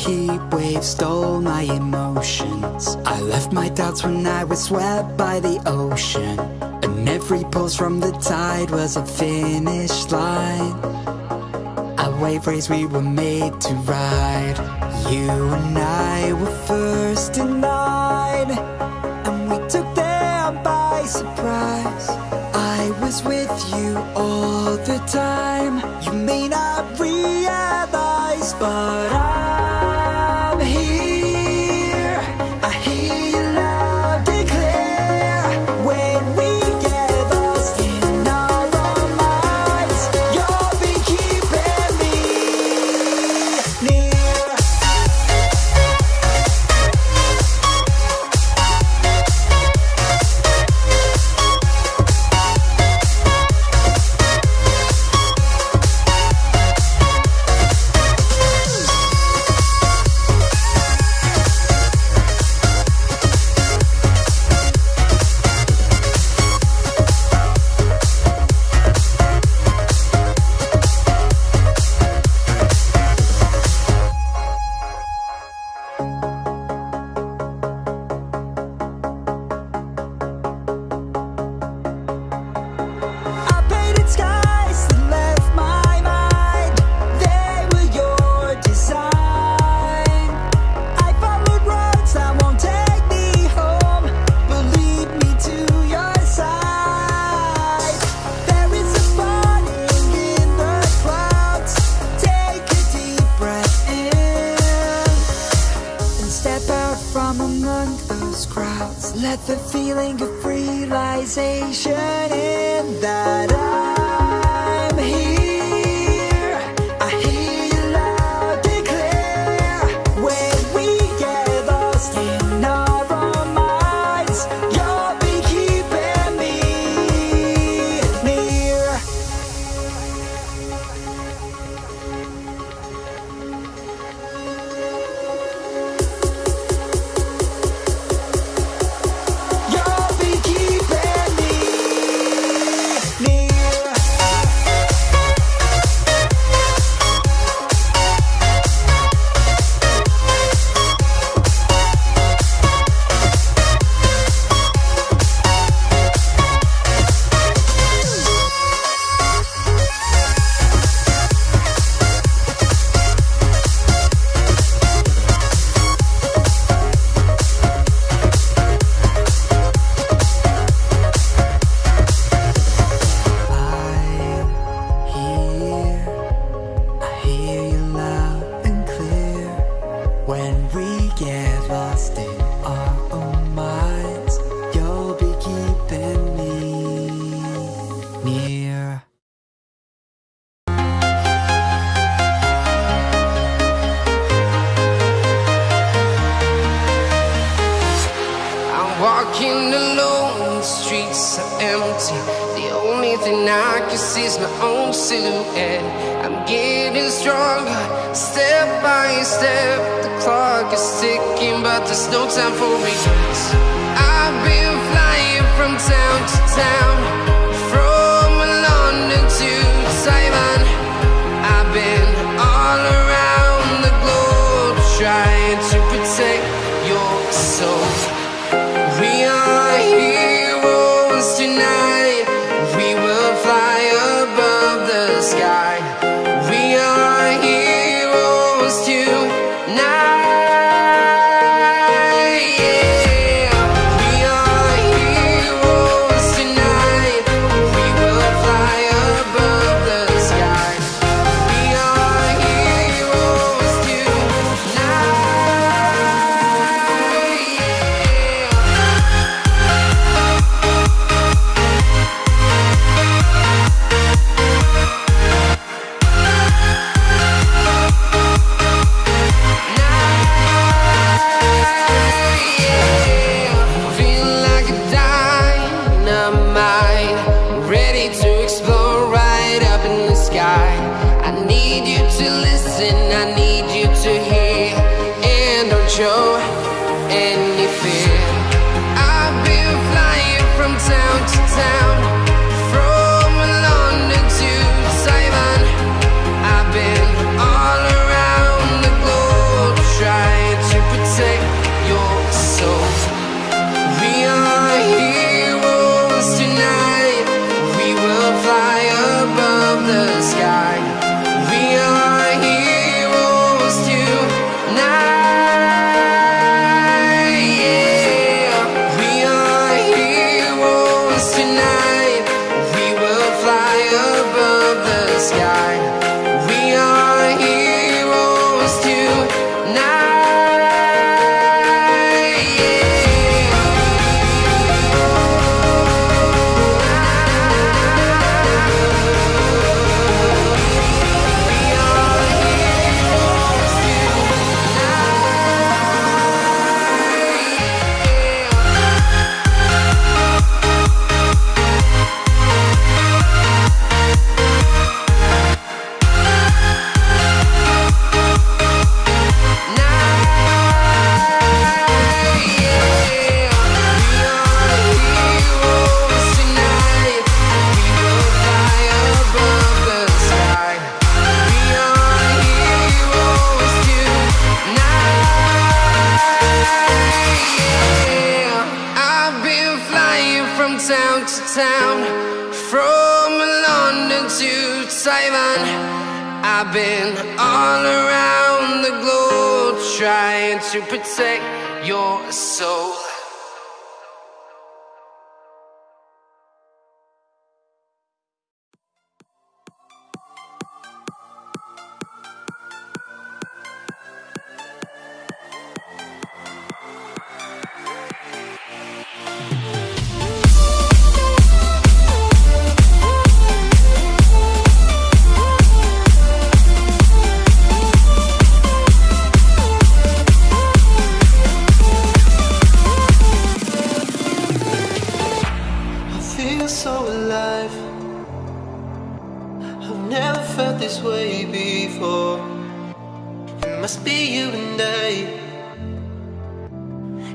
heat wave stole my emotions. I left my doubts when I was swept by the ocean. And every pulse from the tide was a finish line. A wave race we were made to ride. You and I were first in line. And we took them by surprise. I was with you all the time of realization in that I'm get empty. The only thing I can see is my own silhouette. I'm getting stronger, step by step. The clock is ticking, but there's no time for regrets. I've been flying from town to town, to Taiwan. I've been all around the globe trying to protect your soul. Felt this way before. It must be you and I.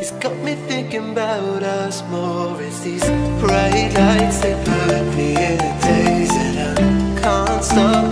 It's got me thinking about us more. It's these bright lights that put me in a daze, and I can't stop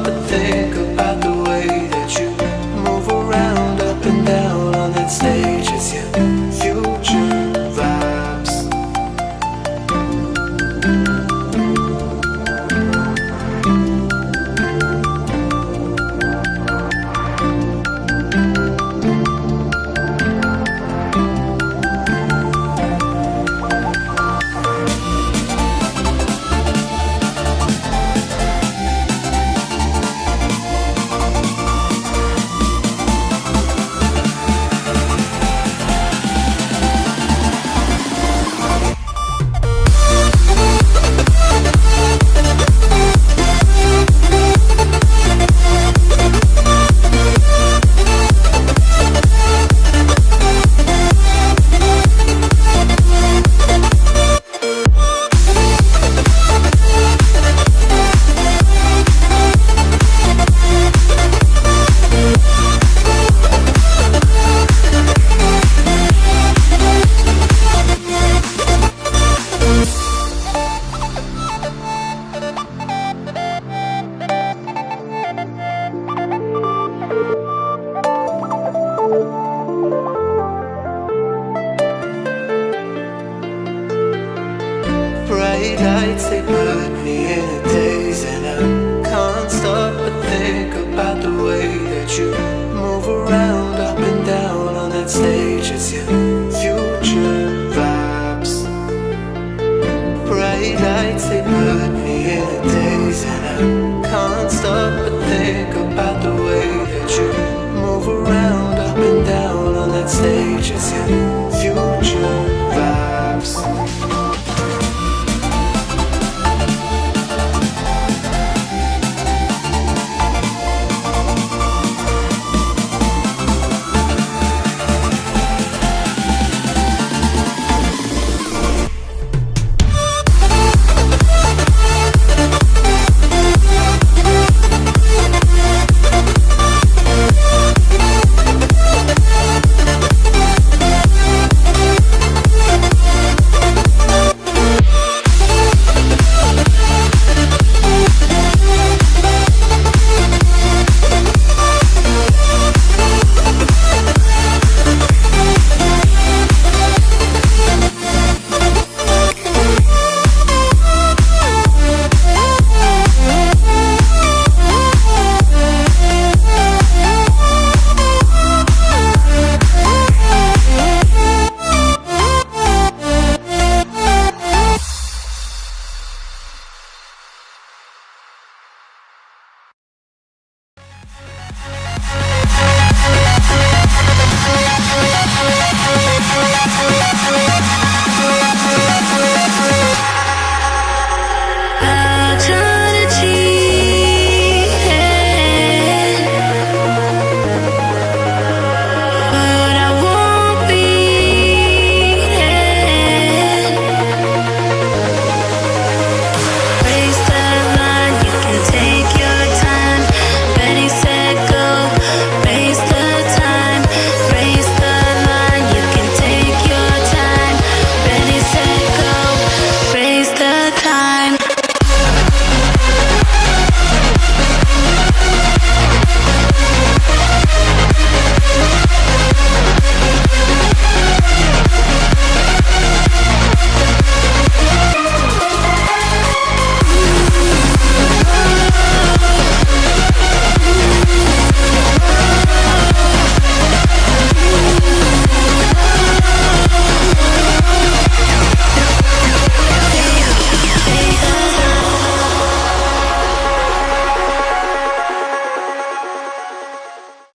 put